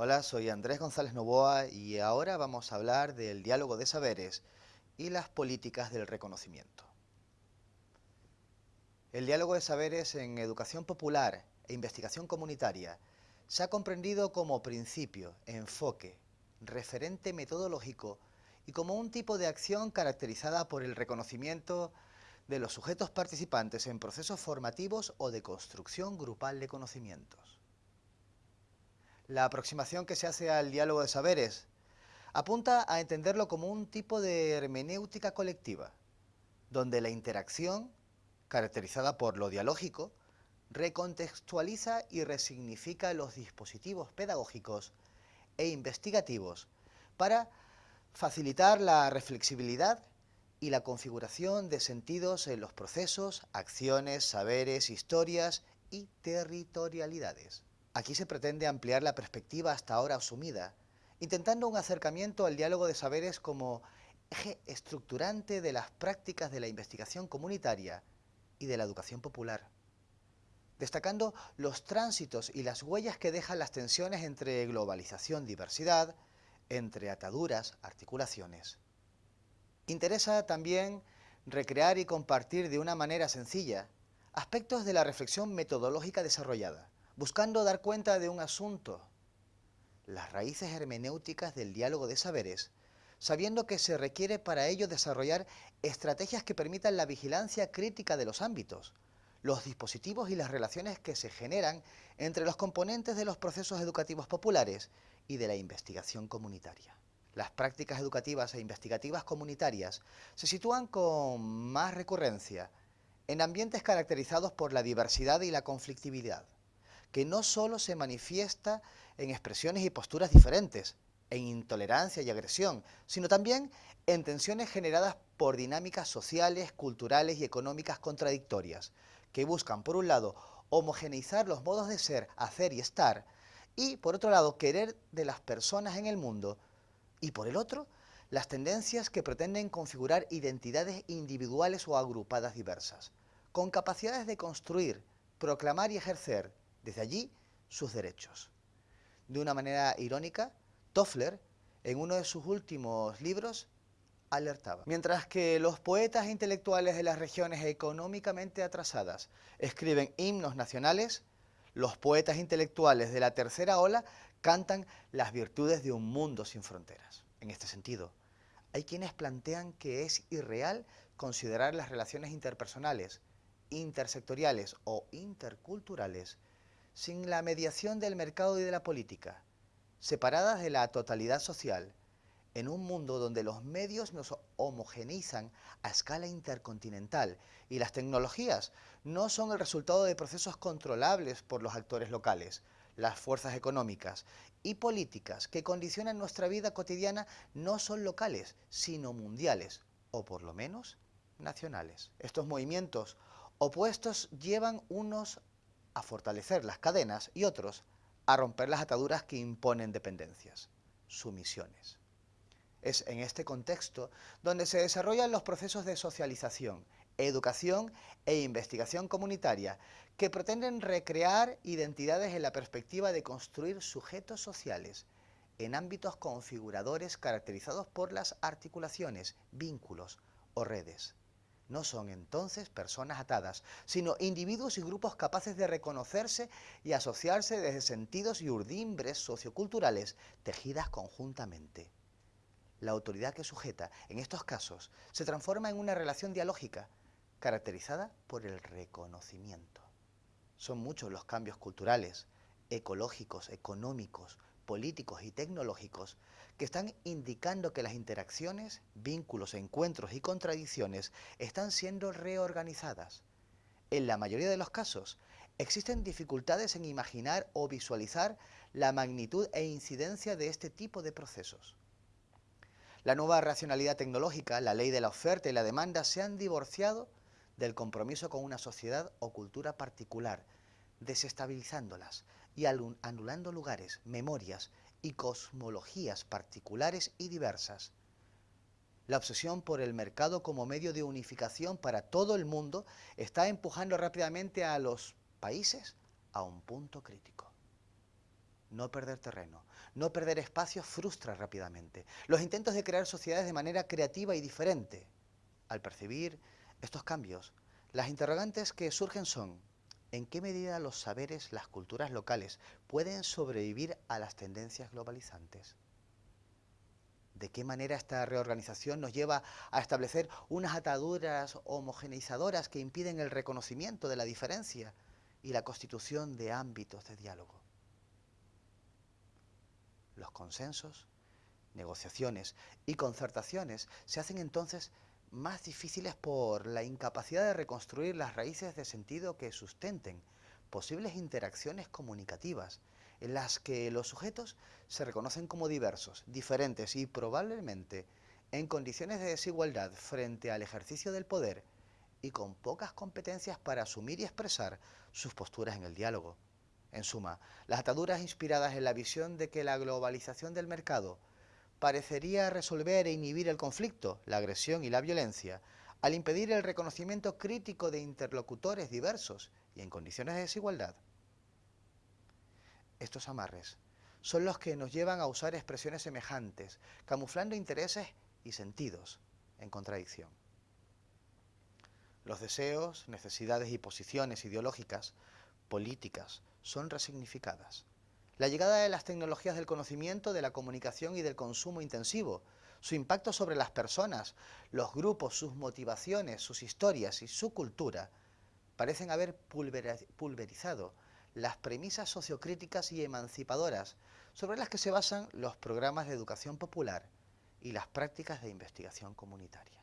Hola, soy Andrés González Novoa y ahora vamos a hablar del diálogo de saberes y las políticas del reconocimiento. El diálogo de saberes en educación popular e investigación comunitaria se ha comprendido como principio, enfoque, referente metodológico y como un tipo de acción caracterizada por el reconocimiento de los sujetos participantes en procesos formativos o de construcción grupal de conocimientos. La aproximación que se hace al diálogo de saberes apunta a entenderlo como un tipo de hermenéutica colectiva, donde la interacción, caracterizada por lo dialógico, recontextualiza y resignifica los dispositivos pedagógicos e investigativos para facilitar la reflexibilidad y la configuración de sentidos en los procesos, acciones, saberes, historias y territorialidades. Aquí se pretende ampliar la perspectiva hasta ahora asumida, intentando un acercamiento al diálogo de saberes como eje estructurante de las prácticas de la investigación comunitaria y de la educación popular, destacando los tránsitos y las huellas que dejan las tensiones entre globalización-diversidad, entre ataduras, articulaciones. Interesa también recrear y compartir de una manera sencilla aspectos de la reflexión metodológica desarrollada, buscando dar cuenta de un asunto, las raíces hermenéuticas del diálogo de saberes, sabiendo que se requiere para ello desarrollar estrategias que permitan la vigilancia crítica de los ámbitos, los dispositivos y las relaciones que se generan entre los componentes de los procesos educativos populares y de la investigación comunitaria. Las prácticas educativas e investigativas comunitarias se sitúan con más recurrencia en ambientes caracterizados por la diversidad y la conflictividad que no solo se manifiesta en expresiones y posturas diferentes, en intolerancia y agresión, sino también en tensiones generadas por dinámicas sociales, culturales y económicas contradictorias, que buscan, por un lado, homogeneizar los modos de ser, hacer y estar, y, por otro lado, querer de las personas en el mundo, y por el otro, las tendencias que pretenden configurar identidades individuales o agrupadas diversas, con capacidades de construir, proclamar y ejercer desde allí sus derechos. De una manera irónica, Toffler, en uno de sus últimos libros, alertaba. Mientras que los poetas intelectuales de las regiones económicamente atrasadas escriben himnos nacionales, los poetas intelectuales de la tercera ola cantan las virtudes de un mundo sin fronteras. En este sentido, hay quienes plantean que es irreal considerar las relaciones interpersonales, intersectoriales o interculturales sin la mediación del mercado y de la política, separadas de la totalidad social, en un mundo donde los medios nos homogenizan a escala intercontinental y las tecnologías no son el resultado de procesos controlables por los actores locales, las fuerzas económicas y políticas que condicionan nuestra vida cotidiana no son locales, sino mundiales, o por lo menos nacionales. Estos movimientos opuestos llevan unos a fortalecer las cadenas y otros a romper las ataduras que imponen dependencias, sumisiones. Es en este contexto donde se desarrollan los procesos de socialización, educación e investigación comunitaria que pretenden recrear identidades en la perspectiva de construir sujetos sociales en ámbitos configuradores caracterizados por las articulaciones, vínculos o redes. No son entonces personas atadas, sino individuos y grupos capaces de reconocerse y asociarse desde sentidos y urdimbres socioculturales tejidas conjuntamente. La autoridad que sujeta, en estos casos, se transforma en una relación dialógica, caracterizada por el reconocimiento. Son muchos los cambios culturales, ecológicos, económicos, políticos y tecnológicos que están indicando que las interacciones, vínculos, encuentros y contradicciones están siendo reorganizadas. En la mayoría de los casos, existen dificultades en imaginar o visualizar la magnitud e incidencia de este tipo de procesos. La nueva racionalidad tecnológica, la ley de la oferta y la demanda se han divorciado del compromiso con una sociedad o cultura particular, desestabilizándolas y anulando lugares, memorias y cosmologías particulares y diversas. La obsesión por el mercado como medio de unificación para todo el mundo está empujando rápidamente a los países a un punto crítico. no perder terreno, no perder espacio frustra rápidamente. Los intentos de crear sociedades de manera creativa y diferente. Al percibir estos cambios, las interrogantes que surgen son, ¿en qué medida los saberes, las culturas locales pueden sobrevivir a las tendencias globalizantes? ¿De qué manera esta reorganización nos lleva a establecer unas ataduras homogeneizadoras que impiden el reconocimiento de la diferencia y la constitución de ámbitos de diálogo? Los consensos, negociaciones y concertaciones se hacen entonces más difíciles por la incapacidad de reconstruir las raíces de sentido que sustenten posibles interacciones comunicativas en las que los sujetos se reconocen como diversos, diferentes y probablemente en condiciones de desigualdad frente al ejercicio del poder y con pocas competencias para asumir y expresar sus posturas en el diálogo. En suma, las ataduras inspiradas en la visión de que la globalización del mercado parecería resolver e inhibir el conflicto, la agresión y la violencia, al impedir el reconocimiento crítico de interlocutores diversos y en condiciones de desigualdad. Estos amarres son los que nos llevan a usar expresiones semejantes, camuflando intereses y sentidos en contradicción. Los deseos, necesidades y posiciones ideológicas, políticas, son resignificadas. La llegada de las tecnologías del conocimiento, de la comunicación y del consumo intensivo, su impacto sobre las personas, los grupos, sus motivaciones, sus historias y su cultura, parecen haber pulverizado las premisas sociocríticas y emancipadoras sobre las que se basan los programas de educación popular y las prácticas de investigación comunitaria.